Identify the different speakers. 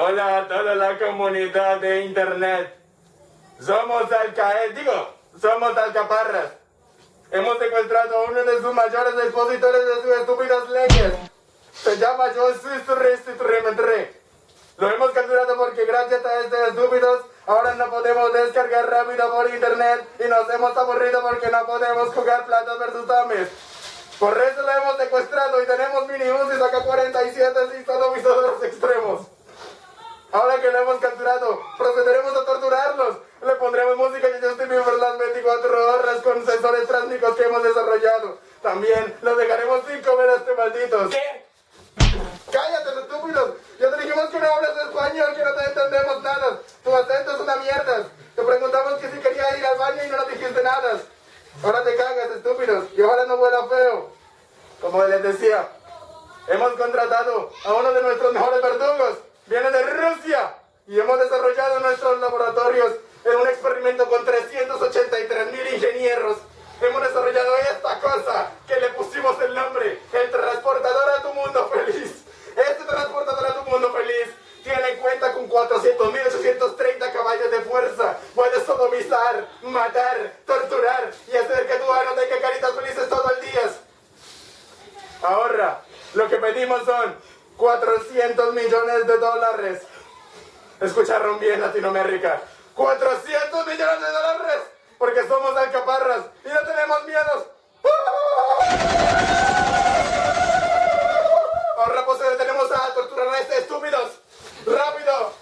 Speaker 1: Hola a toda la comunidad de internet. Somos Alcaed, digo, somos Alcaparras. Hemos secuestrado a uno de sus mayores expositores de sus estúpidas leyes. Se llama Suisturementre. Lo hemos capturado porque gracias a estos estúpidos ahora no podemos descargar rápido por internet y nos hemos aburrido porque no podemos jugar platos versus zombies. Por eso lo hemos secuestrado y tenemos mini y saca 47 y sodomizadores extremos. Ahora que lo hemos capturado, procederemos a torturarlos. Le pondremos música de Justin Bieber las 24 horas con sensores tránsmicos que hemos desarrollado. También los dejaremos sin comer a este maldito.
Speaker 2: ¿Qué?
Speaker 1: ¡Cállate, estúpidos! Ya te dijimos que no hablas español, que no te entendemos nada. Tu acento es una mierda. Te preguntamos que si quería ir al baño y no nos dijiste nada. Ahora te cagas, estúpidos, y ahora no huela feo. Como les decía, hemos contratado a uno de nuestros mejores verdugos. Viene de Rusia. Y hemos desarrollado nuestros laboratorios en un experimento con 383 mil ingenieros. Hemos desarrollado esta cosa que le pusimos el nombre, el transportador a tu mundo feliz. Este transportador a tu mundo feliz tiene en cuenta con 400.830 caballos de fuerza. Puedes sodomizar, matar, torturar y hacer que tu ano tenga caritas felices todo el día. Ahora, lo que pedimos son 400 millones de dólares. Escucharon bien, Latinoamérica. 400 millones de dólares. Porque somos alcaparras y no tenemos miedos. Ahora pues detenemos a torturar a estos estúpidos. Rápido.